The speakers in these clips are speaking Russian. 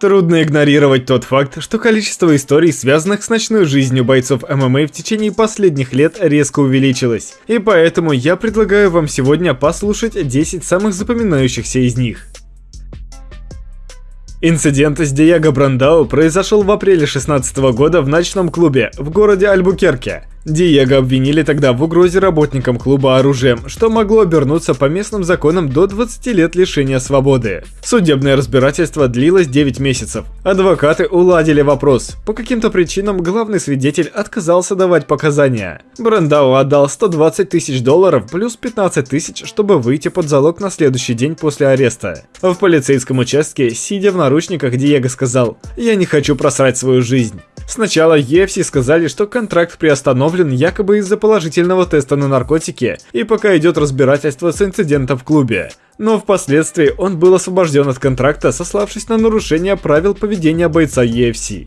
Трудно игнорировать тот факт, что количество историй, связанных с ночной жизнью бойцов ММА в течение последних лет резко увеличилось. И поэтому я предлагаю вам сегодня послушать 10 самых запоминающихся из них. Инцидент с Диего Брандау произошел в апреле 16 года в ночном клубе в городе Альбукерке. Диего обвинили тогда в угрозе работникам клуба оружием, что могло обернуться по местным законам до 20 лет лишения свободы. Судебное разбирательство длилось 9 месяцев. Адвокаты уладили вопрос. По каким-то причинам главный свидетель отказался давать показания. Брандау отдал 120 тысяч долларов плюс 15 тысяч, чтобы выйти под залог на следующий день после ареста. В полицейском участке, сидя в наручниках, Диего сказал «Я не хочу просрать свою жизнь». Сначала EFC сказали, что контракт приостановлен якобы из-за положительного теста на наркотики и пока идет разбирательство с инцидентом в клубе. Но впоследствии он был освобожден от контракта, сославшись на нарушение правил поведения бойца EFC.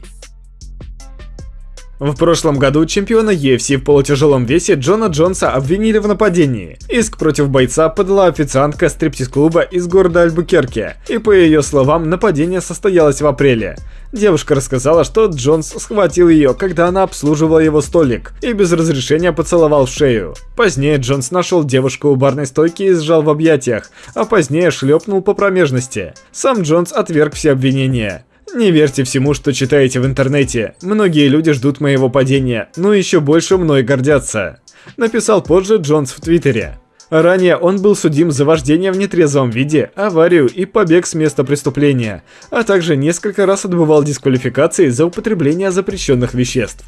В прошлом году чемпиона UFC в полутяжелом весе Джона Джонса обвинили в нападении. Иск против бойца подала официантка стриптиз-клуба из города Альбукерке, и по ее словам, нападение состоялось в апреле. Девушка рассказала, что Джонс схватил ее, когда она обслуживала его столик, и без разрешения поцеловал в шею. Позднее Джонс нашел девушку у барной стойки и сжал в объятиях, а позднее шлепнул по промежности. Сам Джонс отверг все обвинения. Не верьте всему, что читаете в интернете. Многие люди ждут моего падения, но еще больше мной гордятся. Написал позже Джонс в Твиттере. Ранее он был судим за вождение в нетрезвом виде, аварию и побег с места преступления, а также несколько раз отбывал дисквалификации за употребление запрещенных веществ.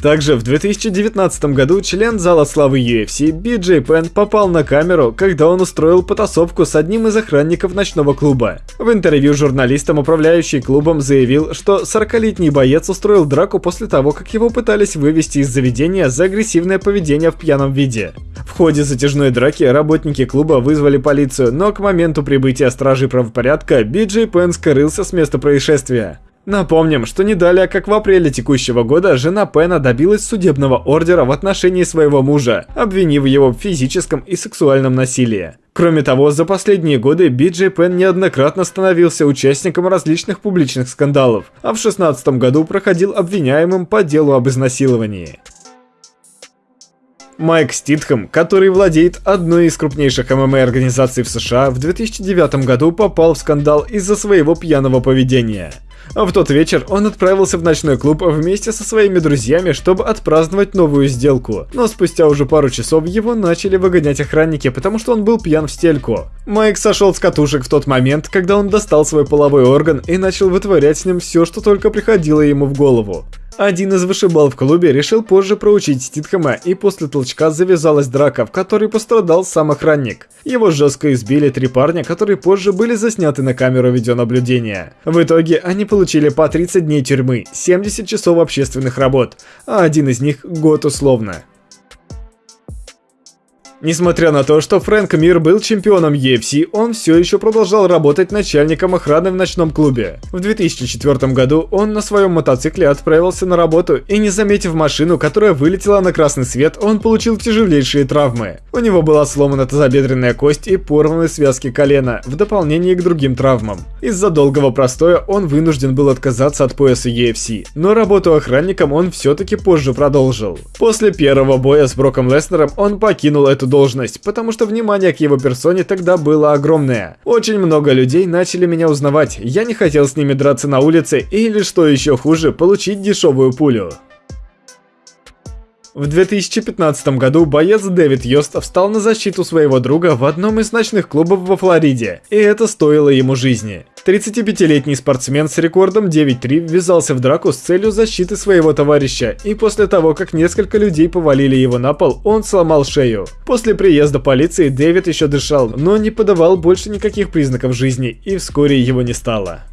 Также в 2019 году член зала славы UFC BJ Penn попал на камеру, когда он устроил потасовку с одним из охранников ночного клуба. В интервью журналистам управляющий клубом заявил, что 40-летний боец устроил драку после того, как его пытались вывести из заведения за агрессивное поведение в пьяном виде. В ходе затяжной драки работники клуба вызвали полицию, но к моменту прибытия стражей правопорядка BJ Penn скрылся с места происшествия. Напомним, что не далее, как в апреле текущего года, жена Пена добилась судебного ордера в отношении своего мужа, обвинив его в физическом и сексуальном насилии. Кроме того, за последние годы Биджей Пен неоднократно становился участником различных публичных скандалов, а в 2016 году проходил обвиняемым по делу об изнасиловании. Майк Ститхэм, который владеет одной из крупнейших ММА-организаций в США, в 2009 году попал в скандал из-за своего пьяного поведения – в тот вечер он отправился в ночной клуб вместе со своими друзьями, чтобы отпраздновать новую сделку. Но спустя уже пару часов его начали выгонять охранники, потому что он был пьян в стельку. Майк сошел с катушек в тот момент, когда он достал свой половой орган и начал вытворять с ним все, что только приходило ему в голову. Один из вышибал в клубе решил позже проучить Ститхэма, и после толчка завязалась драка, в которой пострадал сам охранник. Его жестко избили три парня, которые позже были засняты на камеру видеонаблюдения. В итоге они получили по 30 дней тюрьмы, 70 часов общественных работ, а один из них год условно. Несмотря на то, что Фрэнк Мир был чемпионом UFC, он все еще продолжал работать начальником охраны в ночном клубе. В 2004 году он на своем мотоцикле отправился на работу и не заметив машину, которая вылетела на красный свет, он получил тяжелейшие травмы. У него была сломана тазобедренная кость и порваны связки колена, в дополнение к другим травмам. Из-за долгого простоя он вынужден был отказаться от пояса UFC, но работу охранником он все-таки позже продолжил. После первого боя с Броком Леснером он покинул эту должность, потому что внимание к его персоне тогда было огромное. Очень много людей начали меня узнавать, я не хотел с ними драться на улице или, что еще хуже, получить дешевую пулю. В 2015 году боец Дэвид Йост встал на защиту своего друга в одном из ночных клубов во Флориде, и это стоило ему жизни. 35-летний спортсмен с рекордом 9-3 ввязался в драку с целью защиты своего товарища, и после того, как несколько людей повалили его на пол, он сломал шею. После приезда полиции Дэвид еще дышал, но не подавал больше никаких признаков жизни, и вскоре его не стало.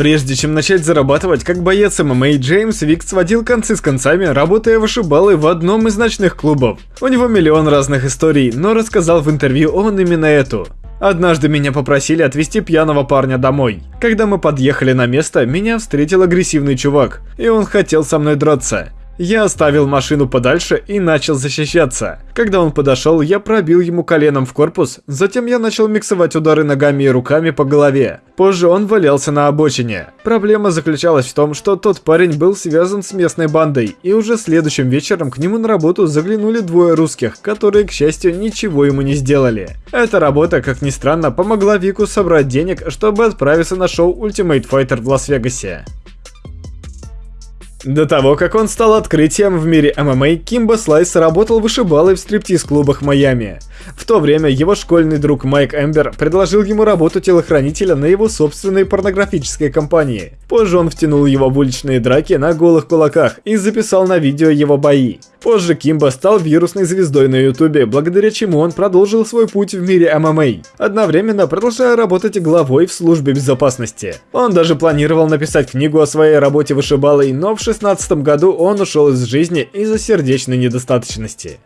Прежде чем начать зарабатывать как боец ММА, Джеймс Вик сводил концы с концами, работая вышибалой в одном из ночных клубов. У него миллион разных историй, но рассказал в интервью он именно эту. Однажды меня попросили отвезти пьяного парня домой. Когда мы подъехали на место, меня встретил агрессивный чувак, и он хотел со мной драться. Я оставил машину подальше и начал защищаться. Когда он подошел, я пробил ему коленом в корпус, затем я начал миксовать удары ногами и руками по голове. Позже он валялся на обочине. Проблема заключалась в том, что тот парень был связан с местной бандой, и уже следующим вечером к нему на работу заглянули двое русских, которые, к счастью, ничего ему не сделали. Эта работа, как ни странно, помогла Вику собрать денег, чтобы отправиться на шоу Ultimate Fighter в Лас-Вегасе. До того, как он стал открытием в мире ММА, Кимбо Слайс работал вышибалой в стриптиз-клубах Майами. В то время его школьный друг Майк Эмбер предложил ему работу телохранителя на его собственной порнографической компании. Позже он втянул его в уличные драки на голых кулаках и записал на видео его бои. Позже Кимбо стал вирусной звездой на ютубе, благодаря чему он продолжил свой путь в мире ММА, одновременно продолжая работать главой в службе безопасности. Он даже планировал написать книгу о своей работе вышибалой, но в 2016 году он ушел из жизни из-за сердечной недостаточности.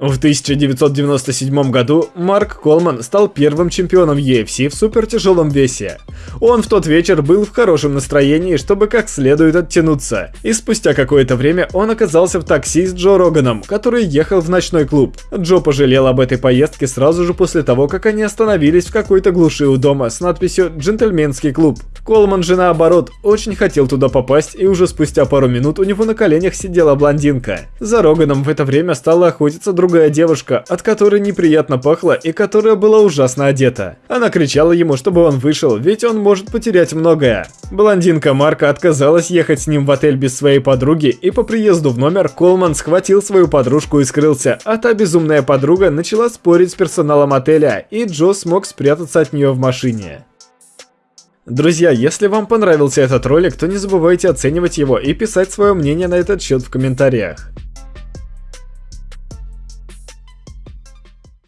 В 1997 году Марк Колман стал первым чемпионом UFC в супертяжелом весе. Он в тот вечер был в хорошем настроении, чтобы как следует оттянуться, и спустя какое-то время он оказался в такси с Джо Роганом, который ехал в ночной клуб. Джо пожалел об этой поездке сразу же после того, как они остановились в какой-то глуши у дома с надписью «Джентльменский клуб». Колман же наоборот очень хотел туда попасть, и уже спустя пару минут у него на коленях сидела блондинка. За Роганом в это время стала охотиться друг другая девушка, от которой неприятно пахло и которая была ужасно одета. Она кричала ему, чтобы он вышел, ведь он может потерять многое. Блондинка Марка отказалась ехать с ним в отель без своей подруги, и по приезду в номер Колман схватил свою подружку и скрылся, а та безумная подруга начала спорить с персоналом отеля, и Джо смог спрятаться от нее в машине. Друзья, если вам понравился этот ролик, то не забывайте оценивать его и писать свое мнение на этот счет в комментариях.